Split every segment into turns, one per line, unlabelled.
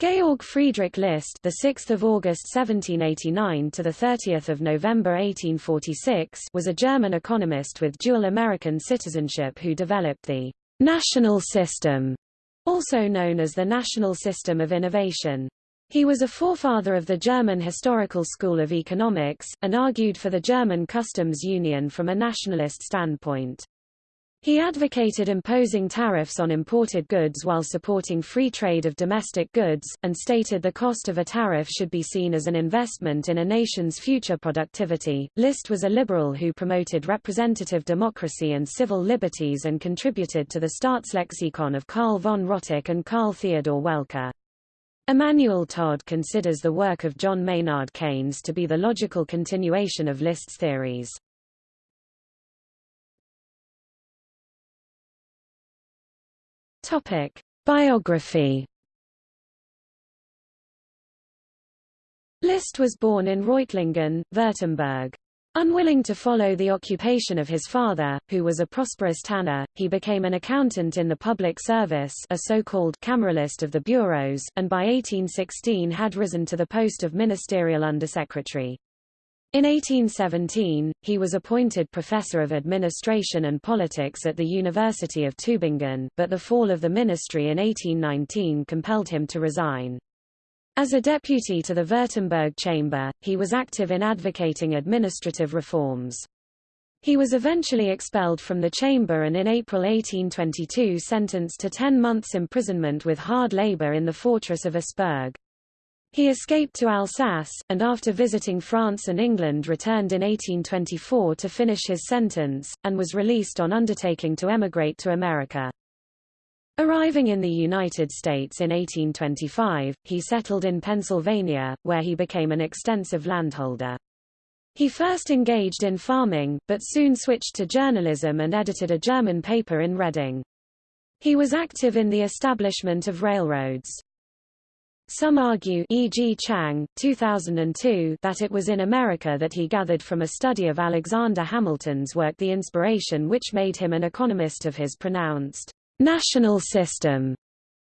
Georg Friedrich List, the 6th of August 1789 to the 30th of November 1846, was a German economist with dual American citizenship who developed the national system, also known as the National System of Innovation. He was a forefather of the German Historical School of Economics, and argued for the German customs union from a nationalist standpoint. He advocated imposing tariffs on imported goods while supporting free trade of domestic goods, and stated the cost of a tariff should be seen as an investment in a nation's future productivity. List was a liberal who promoted representative democracy and civil liberties and contributed to the Staatslexikon of Karl von Rotteck and Karl Theodor Welcker. Emmanuel Todd considers the work of John Maynard Keynes to be the logical continuation of List's theories. Topic: Biography. List was born in Reutlingen, Württemberg. Unwilling to follow the occupation of his father, who was a prosperous tanner, he became an accountant in the public service a so-called Cameralist of the bureaus, and by 1816 had risen to the post of ministerial undersecretary. In 1817, he was appointed professor of administration and politics at the University of Tübingen, but the fall of the ministry in 1819 compelled him to resign. As a deputy to the Württemberg Chamber, he was active in advocating administrative reforms. He was eventually expelled from the chamber and in April 1822 sentenced to ten months imprisonment with hard labor in the fortress of Asperg. He escaped to Alsace, and after visiting France and England returned in 1824 to finish his sentence, and was released on undertaking to emigrate to America. Arriving in the United States in 1825, he settled in Pennsylvania, where he became an extensive landholder. He first engaged in farming, but soon switched to journalism and edited a German paper in Reading. He was active in the establishment of railroads. Some argue e.g. Chang, 2002, that it was in America that he gathered from a study of Alexander Hamilton's work the inspiration which made him an economist of his pronounced national system,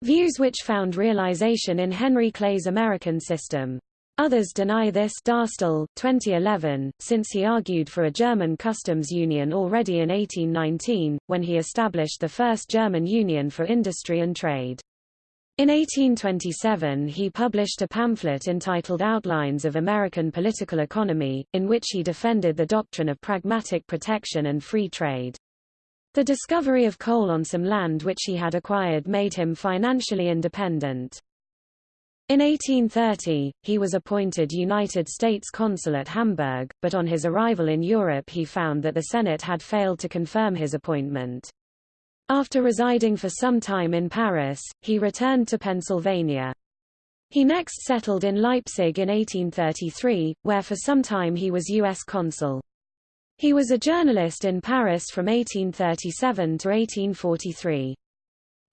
views which found realization in Henry Clay's American system. Others deny this Daastøl, 2011, since he argued for a German customs union already in 1819, when he established the first German union for industry and trade. In 1827 he published a pamphlet entitled Outlines of American Political Economy, in which he defended the doctrine of pragmatic protection and free trade. The discovery of coal on some land which he had acquired made him financially independent. In 1830, he was appointed United States consul at Hamburg, but on his arrival in Europe he found that the Senate had failed to confirm his appointment. After residing for some time in Paris, he returned to Pennsylvania. He next settled in Leipzig in 1833, where for some time he was U.S. consul. He was a journalist in Paris from 1837 to 1843.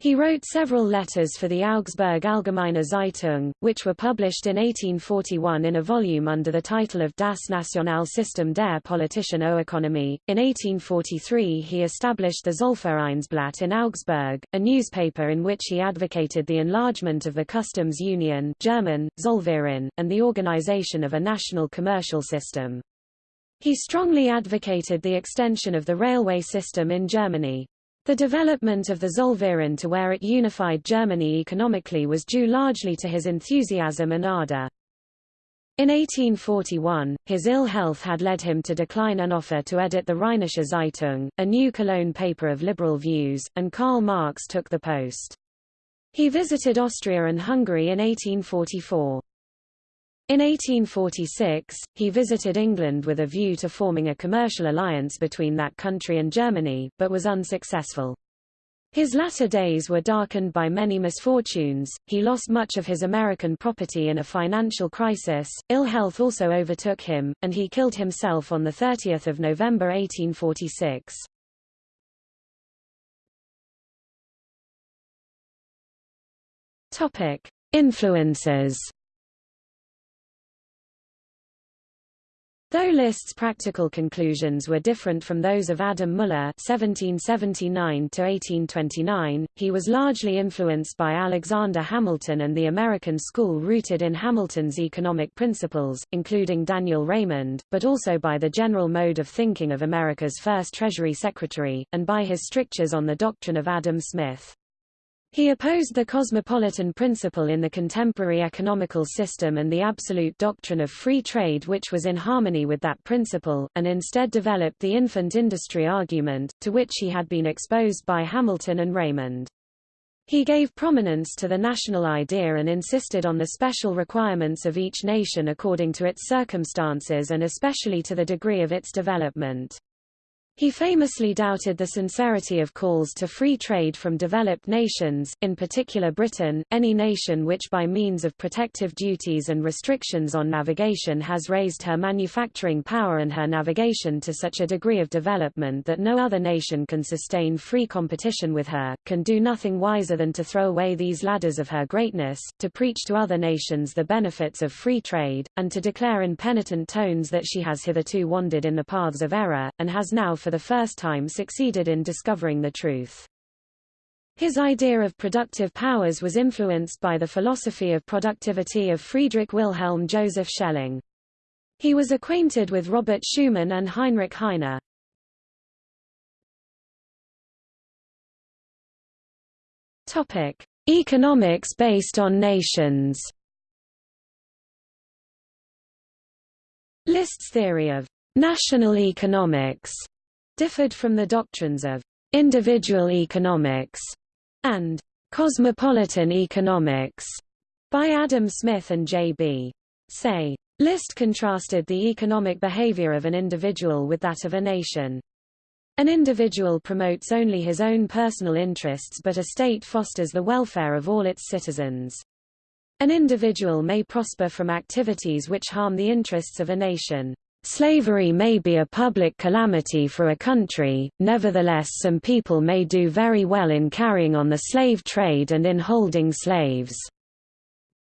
He wrote several letters for the Augsburg Allgemeine Zeitung, which were published in 1841 in a volume under the title of Das Nationalsystem der Politischen Ökonomie. In 1843 he established the Zollvereinsblatt in Augsburg, a newspaper in which he advocated the enlargement of the customs union German, Zollverein, and the organization of a national commercial system. He strongly advocated the extension of the railway system in Germany. The development of the Zollverein to where it unified Germany economically was due largely to his enthusiasm and ardor. In 1841, his ill health had led him to decline an offer to edit the Rheinische Zeitung, a new Cologne paper of liberal views, and Karl Marx took the post. He visited Austria and Hungary in 1844. In 1846, he visited England with a view to forming a commercial alliance between that country and Germany, but was unsuccessful. His latter days were darkened by many misfortunes, he lost much of his American property in a financial crisis, ill health also overtook him, and he killed himself on 30 November 1846. Influences Though List's practical conclusions were different from those of Adam Muller (1779–1829), he was largely influenced by Alexander Hamilton and the American school rooted in Hamilton's economic principles, including Daniel Raymond, but also by the general mode of thinking of America's first Treasury Secretary, and by his strictures on the doctrine of Adam Smith. He opposed the cosmopolitan principle in the contemporary economical system and the absolute doctrine of free trade which was in harmony with that principle, and instead developed the infant industry argument, to which he had been exposed by Hamilton and Raymond. He gave prominence to the national idea and insisted on the special requirements of each nation according to its circumstances and especially to the degree of its development. He famously doubted the sincerity of calls to free trade from developed nations, in particular Britain, any nation which by means of protective duties and restrictions on navigation has raised her manufacturing power and her navigation to such a degree of development that no other nation can sustain free competition with her, can do nothing wiser than to throw away these ladders of her greatness, to preach to other nations the benefits of free trade, and to declare in penitent tones that she has hitherto wandered in the paths of error, and has now for the first time succeeded in discovering the truth. His idea of productive powers was influenced by the philosophy of productivity of Friedrich Wilhelm Joseph Schelling. He was acquainted with Robert Schumann and Heinrich Heine. Topic: Economics based on nations. List's theory of national economics differed from the doctrines of individual economics and cosmopolitan economics by Adam Smith and J.B. Say. List contrasted the economic behavior of an individual with that of a nation. An individual promotes only his own personal interests but a state fosters the welfare of all its citizens. An individual may prosper from activities which harm the interests of a nation. Slavery may be a public calamity for a country, nevertheless some people may do very well in carrying on the slave trade and in holding slaves.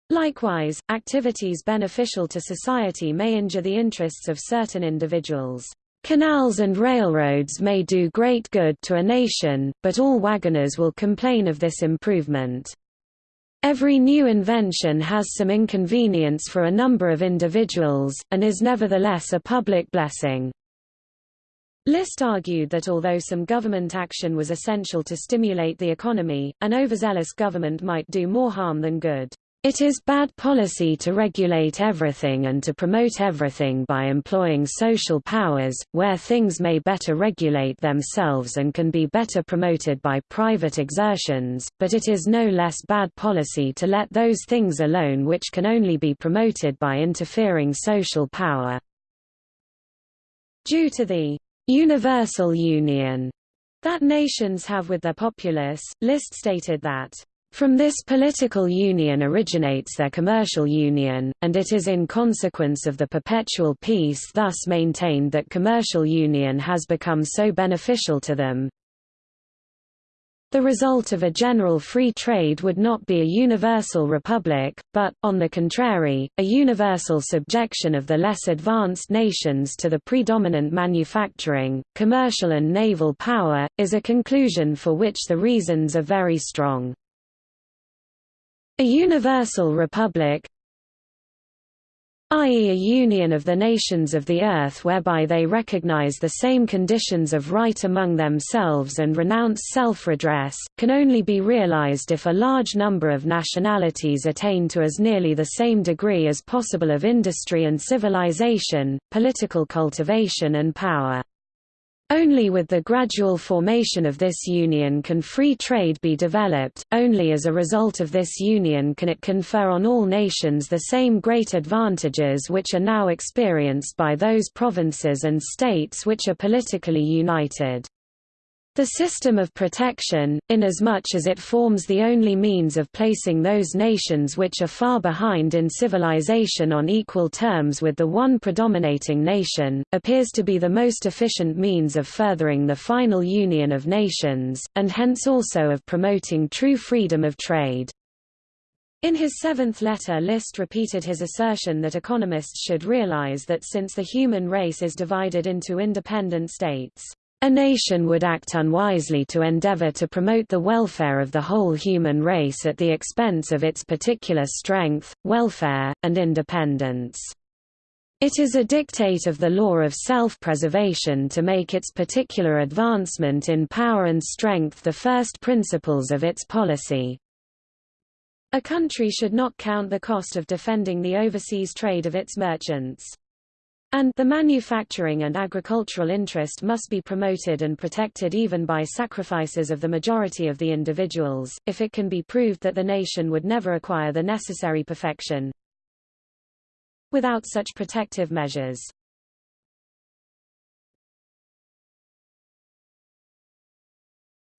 Likewise, activities beneficial to society may injure the interests of certain individuals. Canals and railroads may do great good to a nation, but all wagoners will complain of this improvement. Every new invention has some inconvenience for a number of individuals, and is nevertheless a public blessing. List argued that although some government action was essential to stimulate the economy, an overzealous government might do more harm than good. It is bad policy to regulate everything and to promote everything by employing social powers, where things may better regulate themselves and can be better promoted by private exertions, but it is no less bad policy to let those things alone which can only be promoted by interfering social power. Due to the universal union that nations have with their populace, List stated that from this political union originates their commercial union, and it is in consequence of the perpetual peace thus maintained that commercial union has become so beneficial to them. The result of a general free trade would not be a universal republic, but, on the contrary, a universal subjection of the less advanced nations to the predominant manufacturing, commercial and naval power, is a conclusion for which the reasons are very strong. A universal republic i.e. a union of the nations of the earth whereby they recognize the same conditions of right among themselves and renounce self-redress, can only be realized if a large number of nationalities attain to as nearly the same degree as possible of industry and civilization, political cultivation and power. Only with the gradual formation of this union can free trade be developed, only as a result of this union can it confer on all nations the same great advantages which are now experienced by those provinces and states which are politically united. The system of protection, inasmuch as it forms the only means of placing those nations which are far behind in civilization on equal terms with the one predominating nation, appears to be the most efficient means of furthering the final union of nations, and hence also of promoting true freedom of trade. In his seventh letter List repeated his assertion that economists should realize that since the human race is divided into independent states, a nation would act unwisely to endeavor to promote the welfare of the whole human race at the expense of its particular strength, welfare, and independence. It is a dictate of the law of self-preservation to make its particular advancement in power and strength the first principles of its policy. A country should not count the cost of defending the overseas trade of its merchants. And the manufacturing and agricultural interest must be promoted and protected even by sacrifices of the majority of the individuals, if it can be proved that the nation would never acquire the necessary perfection without such protective measures.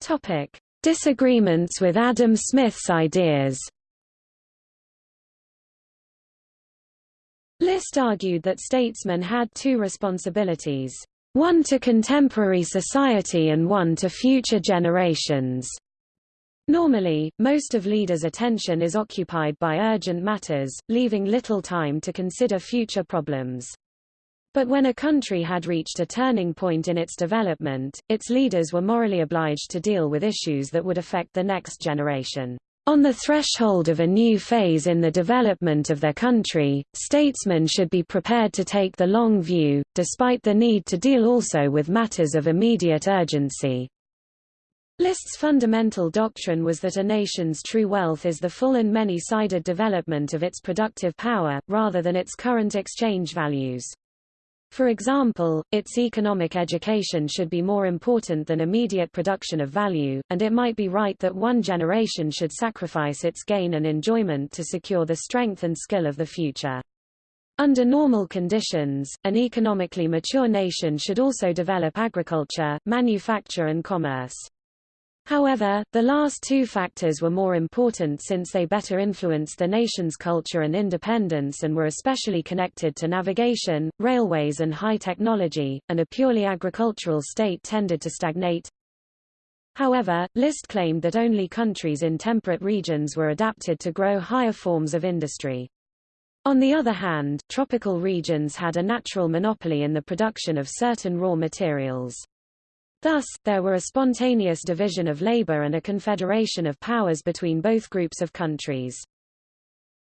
Topic. Disagreements with Adam Smith's ideas List argued that statesmen had two responsibilities, one to contemporary society and one to future generations. Normally, most of leaders' attention is occupied by urgent matters, leaving little time to consider future problems. But when a country had reached a turning point in its development, its leaders were morally obliged to deal with issues that would affect the next generation. On the threshold of a new phase in the development of their country, statesmen should be prepared to take the long view, despite the need to deal also with matters of immediate urgency. List's fundamental doctrine was that a nation's true wealth is the full and many-sided development of its productive power, rather than its current exchange values. For example, its economic education should be more important than immediate production of value, and it might be right that one generation should sacrifice its gain and enjoyment to secure the strength and skill of the future. Under normal conditions, an economically mature nation should also develop agriculture, manufacture and commerce. However, the last two factors were more important since they better influenced the nation's culture and independence and were especially connected to navigation, railways and high technology, and a purely agricultural state tended to stagnate. However, List claimed that only countries in temperate regions were adapted to grow higher forms of industry. On the other hand, tropical regions had a natural monopoly in the production of certain raw materials. Thus, there were a spontaneous division of labor and a confederation of powers between both groups of countries.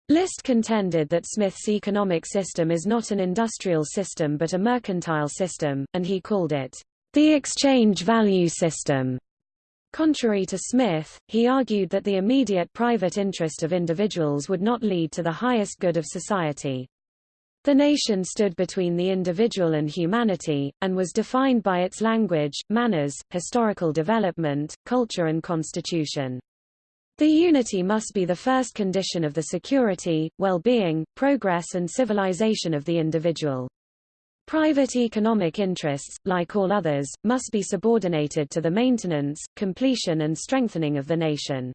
List contended that Smith's economic system is not an industrial system but a mercantile system, and he called it the exchange value system. Contrary to Smith, he argued that the immediate private interest of individuals would not lead to the highest good of society. The nation stood between the individual and humanity, and was defined by its language, manners, historical development, culture and constitution. The unity must be the first condition of the security, well-being, progress and civilization of the individual. Private economic interests, like all others, must be subordinated to the maintenance, completion and strengthening of the nation.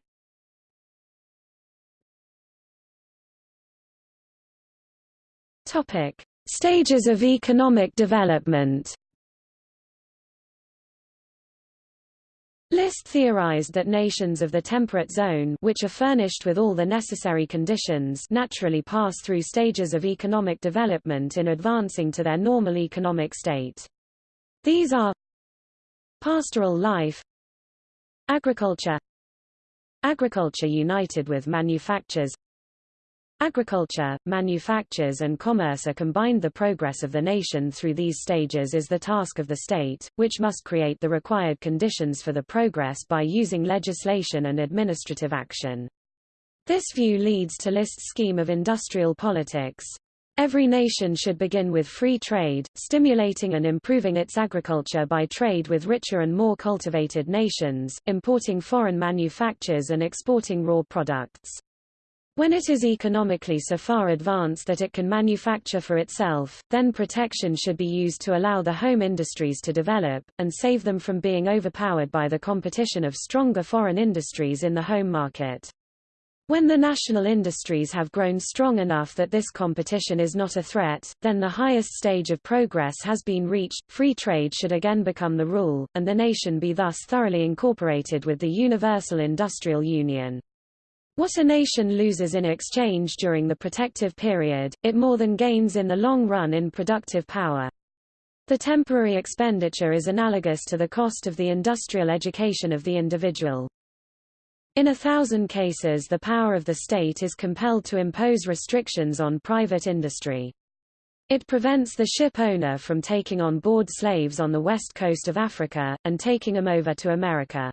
Topic: Stages of economic development. List theorized that nations of the temperate zone which are furnished with all the necessary conditions naturally pass through stages of economic development in advancing to their normal economic state. These are pastoral life agriculture agriculture united with manufactures Agriculture, manufactures and commerce are combined the progress of the nation through these stages is the task of the state, which must create the required conditions for the progress by using legislation and administrative action. This view leads to List's scheme of industrial politics. Every nation should begin with free trade, stimulating and improving its agriculture by trade with richer and more cultivated nations, importing foreign manufactures and exporting raw products. When it is economically so far advanced that it can manufacture for itself, then protection should be used to allow the home industries to develop, and save them from being overpowered by the competition of stronger foreign industries in the home market. When the national industries have grown strong enough that this competition is not a threat, then the highest stage of progress has been reached, free trade should again become the rule, and the nation be thus thoroughly incorporated with the Universal Industrial Union. What a nation loses in exchange during the protective period, it more than gains in the long run in productive power. The temporary expenditure is analogous to the cost of the industrial education of the individual. In a thousand cases the power of the state is compelled to impose restrictions on private industry. It prevents the ship owner from taking on board slaves on the west coast of Africa, and taking them over to America.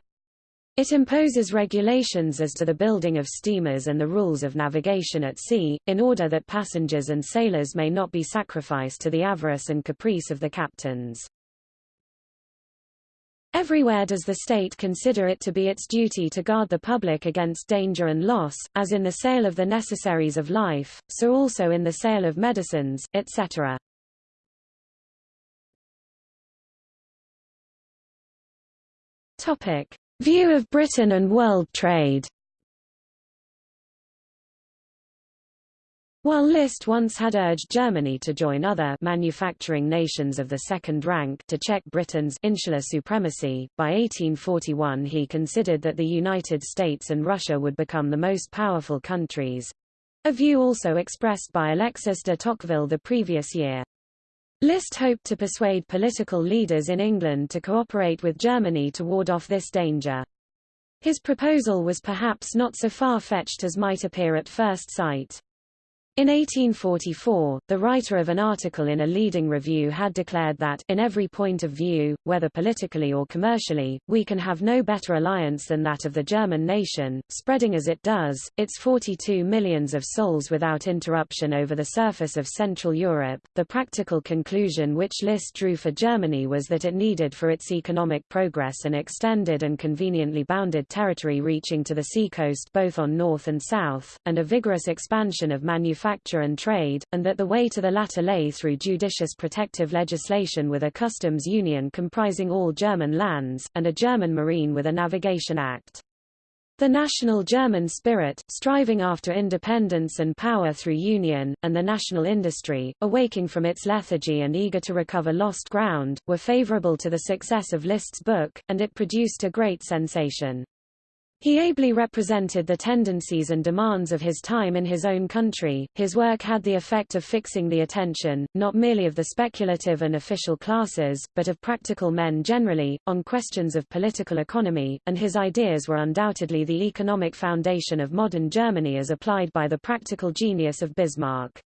It imposes regulations as to the building of steamers and the rules of navigation at sea, in order that passengers and sailors may not be sacrificed to the avarice and caprice of the captains. Everywhere does the state consider it to be its duty to guard the public against danger and loss, as in the sale of the necessaries of life, so also in the sale of medicines, etc. Topic. View of Britain and world trade While List once had urged Germany to join other manufacturing nations of the second rank to check Britain's insular supremacy, by 1841 he considered that the United States and Russia would become the most powerful countries. A view also expressed by Alexis de Tocqueville the previous year. List hoped to persuade political leaders in England to cooperate with Germany to ward off this danger. His proposal was perhaps not so far-fetched as might appear at first sight. In 1844, the writer of an article in a leading review had declared that, in every point of view, whether politically or commercially, we can have no better alliance than that of the German nation, spreading as it does, its 42 millions of souls without interruption over the surface of Central Europe. The practical conclusion which List drew for Germany was that it needed for its economic progress an extended and conveniently bounded territory reaching to the seacoast both on north and south, and a vigorous expansion of manufacturing manufacture and trade, and that the way to the latter lay through judicious protective legislation with a customs union comprising all German lands, and a German marine with a navigation act. The national German spirit, striving after independence and power through union, and the national industry, awaking from its lethargy and eager to recover lost ground, were favorable to the success of List's book, and it produced a great sensation. He ably represented the tendencies and demands of his time in his own country. His work had the effect of fixing the attention, not merely of the speculative and official classes, but of practical men generally, on questions of political economy, and his ideas were undoubtedly the economic foundation of modern Germany as applied by the practical genius of Bismarck.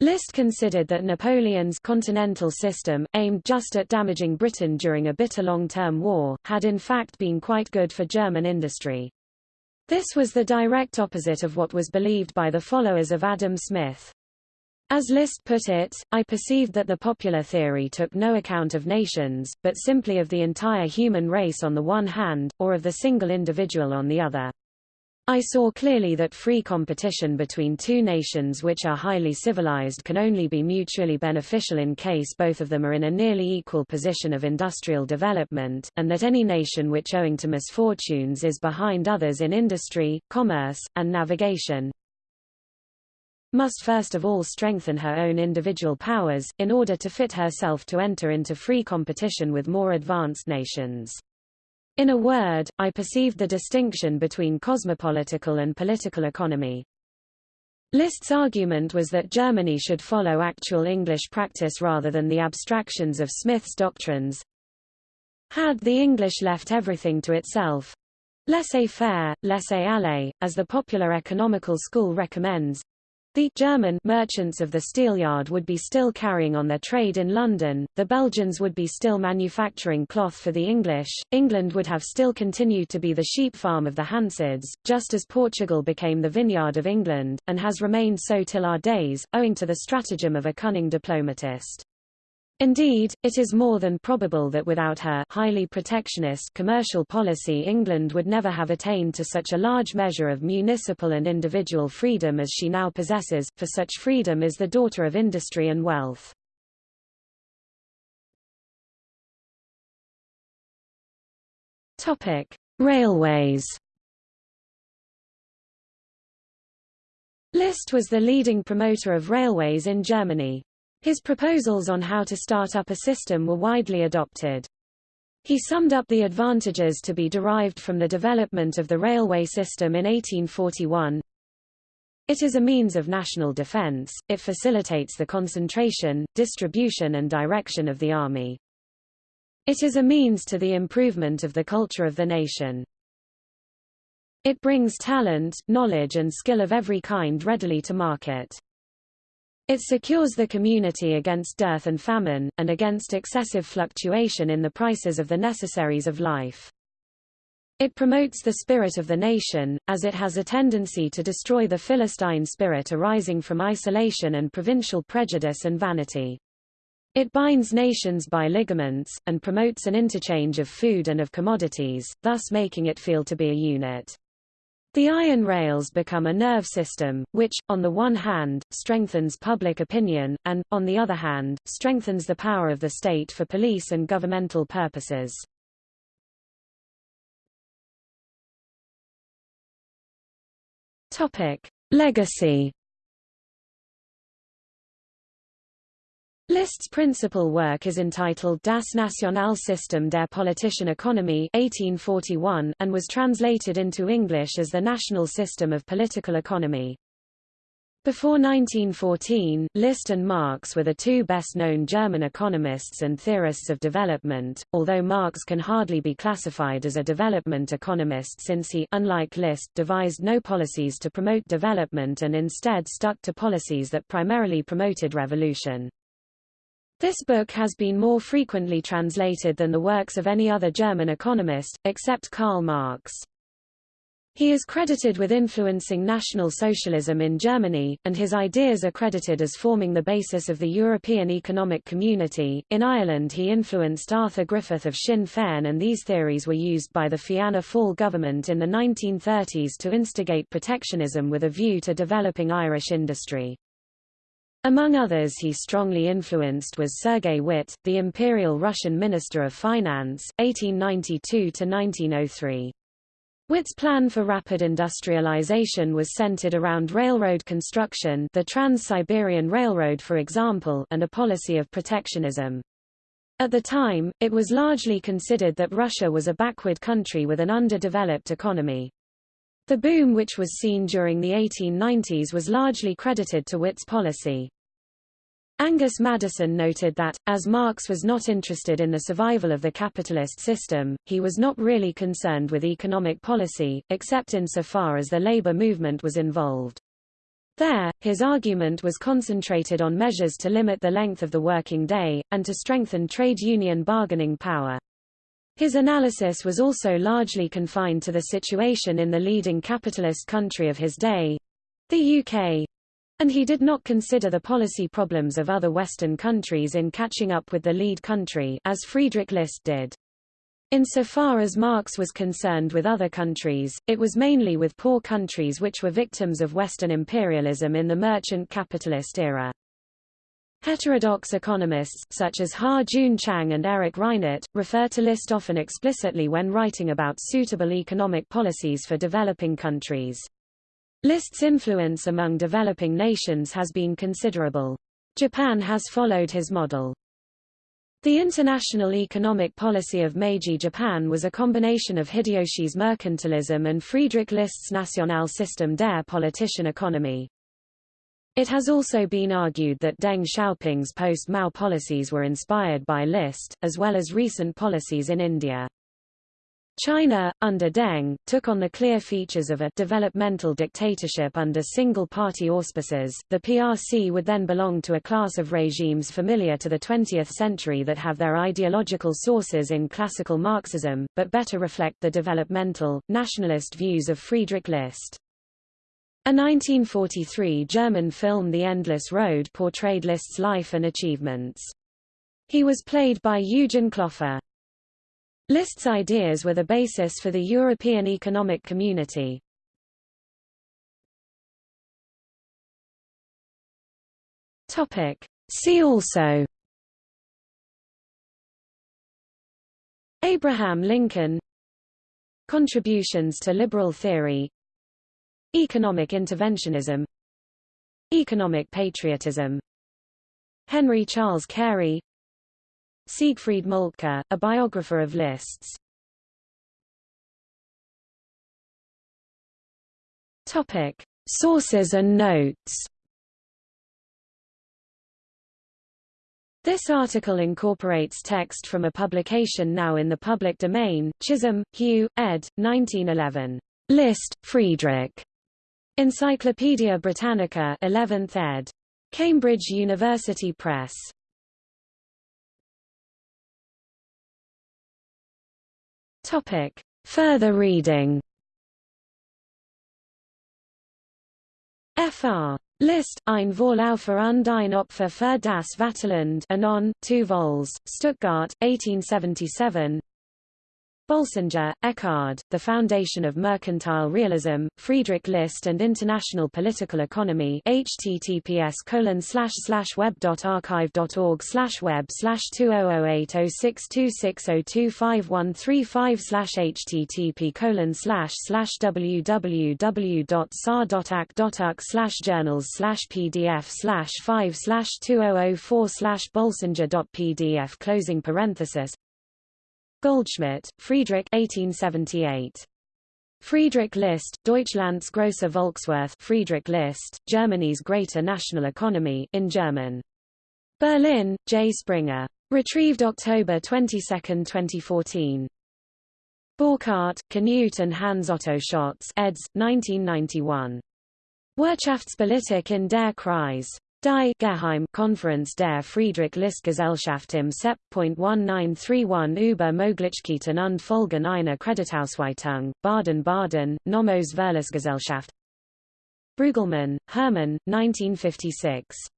List considered that Napoleon's continental system, aimed just at damaging Britain during a bitter long-term war, had in fact been quite good for German industry. This was the direct opposite of what was believed by the followers of Adam Smith. As List put it, I perceived that the popular theory took no account of nations, but simply of the entire human race on the one hand, or of the single individual on the other. I saw clearly that free competition between two nations which are highly civilized can only be mutually beneficial in case both of them are in a nearly equal position of industrial development, and that any nation which owing to misfortunes is behind others in industry, commerce, and navigation, must first of all strengthen her own individual powers, in order to fit herself to enter into free competition with more advanced nations. In a word, I perceived the distinction between cosmopolitical and political economy. List's argument was that Germany should follow actual English practice rather than the abstractions of Smith's doctrines. Had the English left everything to itself, laissez-faire, laissez-aller, as the popular economical school recommends, the German merchants of the steelyard would be still carrying on their trade in London, the Belgians would be still manufacturing cloth for the English, England would have still continued to be the sheep farm of the Hanseatic, just as Portugal became the vineyard of England, and has remained so till our days, owing to the stratagem of a cunning diplomatist. Indeed, it is more than probable that without her highly protectionist commercial policy England would never have attained to such a large measure of municipal and individual freedom as she now possesses, for such freedom is the daughter of industry and wealth. Railways. List was the leading promoter of railways in Germany. His proposals on how to start up a system were widely adopted. He summed up the advantages to be derived from the development of the railway system in 1841. It is a means of national defense, it facilitates the concentration, distribution and direction of the army. It is a means to the improvement of the culture of the nation. It brings talent, knowledge and skill of every kind readily to market. It secures the community against dearth and famine, and against excessive fluctuation in the prices of the necessaries of life. It promotes the spirit of the nation, as it has a tendency to destroy the Philistine spirit arising from isolation and provincial prejudice and vanity. It binds nations by ligaments, and promotes an interchange of food and of commodities, thus making it feel to be a unit. The iron rails become a nerve system, which, on the one hand, strengthens public opinion, and, on the other hand, strengthens the power of the state for police and governmental purposes. Topic. Legacy List's principal work is entitled Das Nationalsystem der politischen Ökonomie 1841 and was translated into English as the National System of Political Economy. Before 1914, List and Marx were the two best-known German economists and theorists of development, although Marx can hardly be classified as a development economist since he, unlike List, devised no policies to promote development and instead stuck to policies that primarily promoted revolution. This book has been more frequently translated than the works of any other German economist, except Karl Marx. He is credited with influencing National Socialism in Germany, and his ideas are credited as forming the basis of the European Economic Community. In Ireland, he influenced Arthur Griffith of Sinn Féin, and these theories were used by the Fianna Fáil government in the 1930s to instigate protectionism with a view to developing Irish industry. Among others he strongly influenced was Sergei Witte, the Imperial Russian Minister of Finance, 1892–1903. Witte's plan for rapid industrialization was centered around railroad construction the Trans-Siberian Railroad for example and a policy of protectionism. At the time, it was largely considered that Russia was a backward country with an underdeveloped economy. The boom which was seen during the 1890s was largely credited to Witte's policy. Angus Maddison noted that, as Marx was not interested in the survival of the capitalist system, he was not really concerned with economic policy, except insofar as the labor movement was involved. There, his argument was concentrated on measures to limit the length of the working day, and to strengthen trade union bargaining power. His analysis was also largely confined to the situation in the leading capitalist country of his day—the UK, and he did not consider the policy problems of other Western countries in catching up with the lead country as Friedrich List did. Insofar as Marx was concerned with other countries, it was mainly with poor countries which were victims of Western imperialism in the merchant capitalist era. Heterodox economists, such as Ha Joon Chang and Erik Reinert, refer to List often explicitly when writing about suitable economic policies for developing countries. List's influence among developing nations has been considerable. Japan has followed his model. The international economic policy of Meiji Japan was a combination of Hideyoshi's mercantilism and Friedrich List's National System der politischen Ökonomie. It has also been argued that Deng Xiaoping's post-Mao policies were inspired by List, as well as recent policies in India. China, under Deng, took on the clear features of a developmental dictatorship under single-party auspices. The PRC would then belong to a class of regimes familiar to the 20th century that have their ideological sources in classical Marxism, but better reflect the developmental, nationalist views of Friedrich List. A 1943 German film The Endless Road portrayed List's life and achievements. He was played by Eugen Klopfer. List's ideas were the basis for the European Economic Community. Topic. See also. Abraham Lincoln. Contributions to liberal theory. Economic interventionism. Economic patriotism. Henry Charles Carey Siegfried Moltke, a biographer of List's. Topic: Sources and notes. This article incorporates text from a publication now in the public domain, Chisholm, Hugh, ed. 1911. Liszt, Friedrich. Encyclopædia Britannica 11th ed. Cambridge University Press. Topic. Further reading. Fr. List, ein Vorläufer und ein Opfer für das Vaterland Anon, 2 vols, Stuttgart, 1877 Bolsinger, Eckhard, The Foundation of Mercantile Realism, Friedrich List and International Political Economy https colon slash web.archive.org web 20080626025135 http www.sa.ac.uk journals slash pdf slash 5 slash 2004 slash bolsinger.pdf closing parenthesis Goldschmidt, Friedrich 1878. Friedrich List, Deutschlands große Volkswirth Friedrich List, Germany's Greater National Economy in German. Berlin, J. Springer. Retrieved October 22, 2014. Borchardt, Knut and Hans Otto Schatz eds. 1991. Wirtschaftspolitik in der Kreis. Die Geheim Konferenz der Friedrich-List-Gesellschaft im Sep. 1931 über Möglichkeiten und Folgen einer Kreditausweitung, Baden-Baden, Nomos Verlagsgesellschaft. Brueggelmann, Hermann, 1956.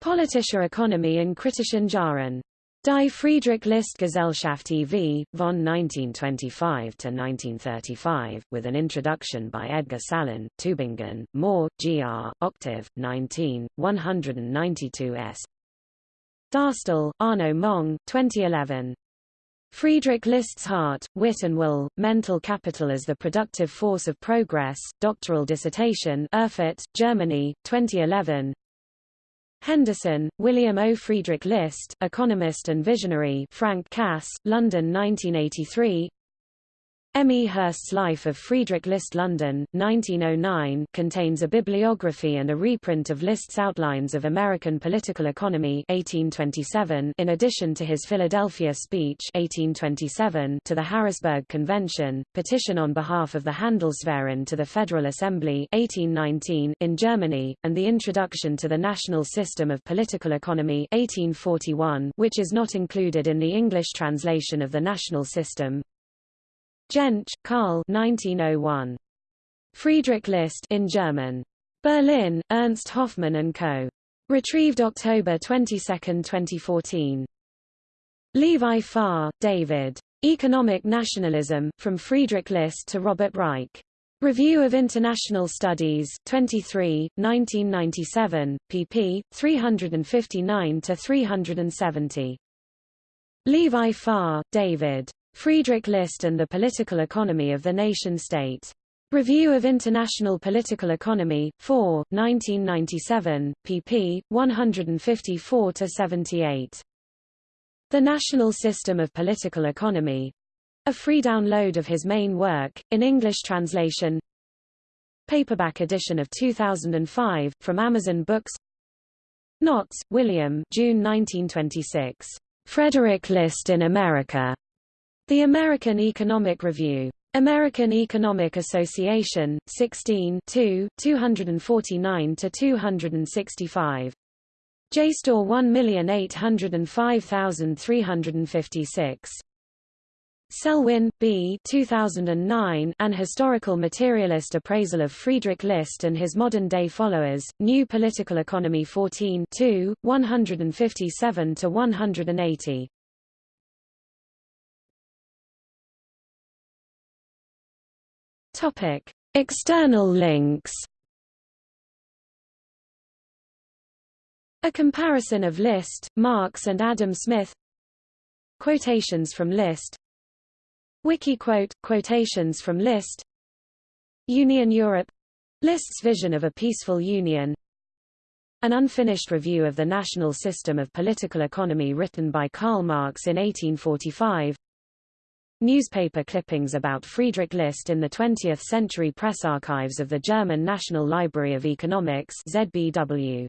Politische Ökonomie in kritischen Jahren. Die Friedrich List Gesellschaft e.V., von 1925 to 1935, with an introduction by Edgar Salin, Tübingen, Mohr, Gr., Octave, 19, 192 s. Daastøl, Arno Mong, 2011. Friedrich List's Heart, Wit and Will, Mental Capital as the Productive Force of Progress, doctoral dissertation Erfurt, Germany, 2011 Henderson, William O. Friedrich List, economist and visionary Frank Cass, London 1983 M. E. Hirst's Life of Friedrich List London, 1909 contains a bibliography and a reprint of List's Outlines of American Political Economy 1827 in addition to his Philadelphia speech 1827 to the Harrisburg Convention, petition on behalf of the Handelsverein to the Federal Assembly 1819 in Germany, and the introduction to the National System of Political Economy 1841 which is not included in the English translation of the National System, Jentsch, Karl 1901. Friedrich List in German. Berlin, Ernst Hoffmann and Co. Retrieved October 22, 2014. Levi-Faur, David. Economic Nationalism, From Friedrich List to Robert Reich. Review of International Studies, 23, 1997, pp. 359-370. Levi-Faur, David. Friedrich List and the Political Economy of the Nation-State. Review of International Political Economy, 4, 1997, pp. 154-78. The National System of Political Economy. A free download of his main work, in English translation. Paperback edition of 2005, from Amazon Books. Notz, William June 1926. Frederick List in America. The American Economic Review. American Economic Association, 16 249-265. JSTOR 1805356. Selwyn, B. 2009, An Historical Materialist Appraisal of Friedrich List and His Modern-Day Followers, New Political Economy 14 157-180. Topic: External links. A comparison of List, Marx and Adam Smith. Quotations from List. Wikiquote quotations from List. Union Europe List's vision of a peaceful union An unfinished review of the national system of political economy written by Karl Marx in 1845. Newspaper clippings about Friedrich List in the 20th century press archives of the German National Library of Economics ZBW.